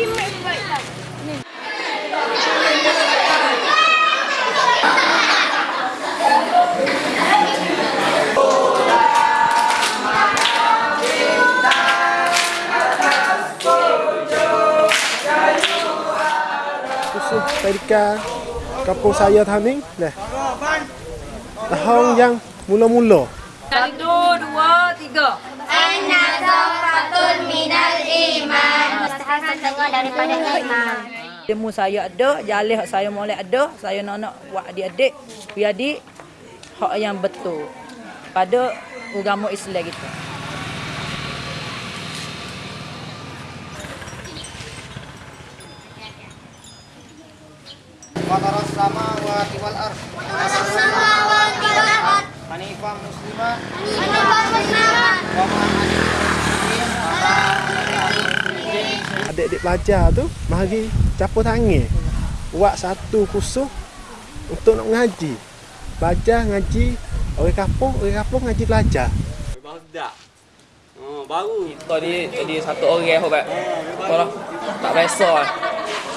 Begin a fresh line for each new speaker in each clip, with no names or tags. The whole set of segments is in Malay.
Susu Perika Kampung saya Thaming Dah Tahun yang mula-mula
Satu, dua, tiga.
Aina setengah daripada.
Ilmu saya ada, jalih hak saya molek ada, saya nak nak buat adik-adik, biar adik hak yang betul pada agama Islam kita.
Fataras sama wa wal ar.
Samawati wal ard.
Hanifah muslimah
Hanifah muslimah.
wa ma
Adik-adik pelajar tu Mari capur tangan Buat satu kursus Untuk nak mengaji Belajar, ngaji Orang kampung, orang kampung ngaji belajar
Baru dah. Oh, baru.
Kita ni jadi satu orang hobat. Kalau tak biasa lah.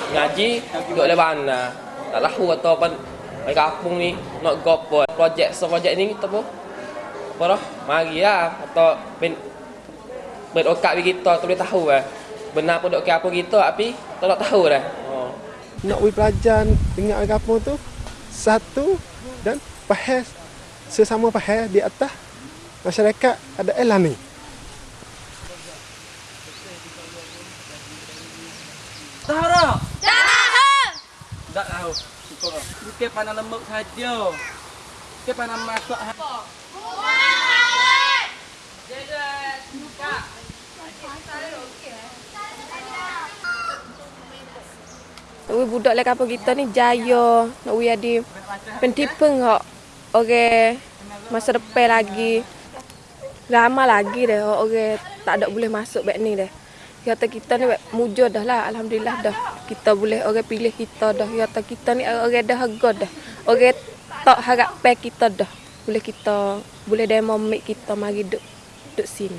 Ngaji duduk di mana. Tak tahu kata apa Di kampung ni nak gopo projek so projek ni kita pun. Apa dah? Mari lah atau ben berokat bagi kita tu boleh tahu lah. Benar pun dok ke apa kita tapi tak nak tahu dah. Oh.
Nak pergi belajar dengan kampung tu Satu Dan faham Sesama faham di atas Masyarakat ada elan ni
Tahu tak?
Tahu.
Tak tahu. Bukan pandang lembut saja. Bukan pandang masuk saja.
Ui budak lek kampung kita ni jaya nak ui adi pentipeng hok. Okey. Masa depan lagi. Lama lagi dah hok okey tak ada boleh masuk beg ni dah. Kata kita ni mujur dah lah alhamdulillah dah. Kita boleh orang pilih kita dah. Kata kita ni orang dah harga dah. Orang tak harap pe kita dah. Boleh kita boleh demo mik kita mari duk duk sini.